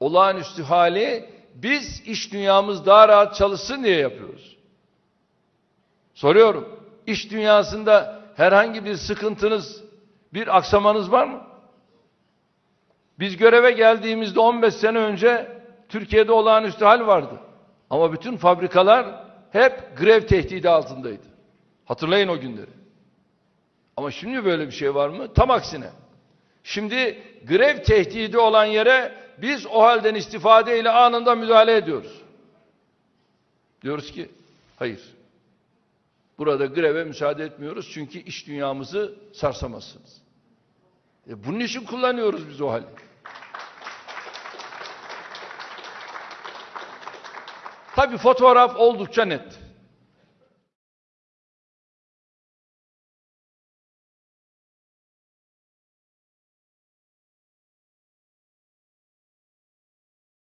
olağanüstü hali biz iş dünyamız daha rahat çalışsın diye yapıyoruz. Soruyorum. İş dünyasında herhangi bir sıkıntınız, bir aksamanız var mı? Biz göreve geldiğimizde 15 sene önce Türkiye'de olağanüstü hal vardı. Ama bütün fabrikalar hep grev tehdidi altındaydı. Hatırlayın o günleri. Ama şimdi böyle bir şey var mı? Tam aksine. Şimdi grev tehdidi olan yere biz o halden istifade ile anında müdahale ediyoruz. Diyoruz ki hayır. Burada greve müsaade etmiyoruz çünkü iş dünyamızı sarsamazsınız. E bunun için kullanıyoruz biz o hali. Tabi fotoğraf oldukça net.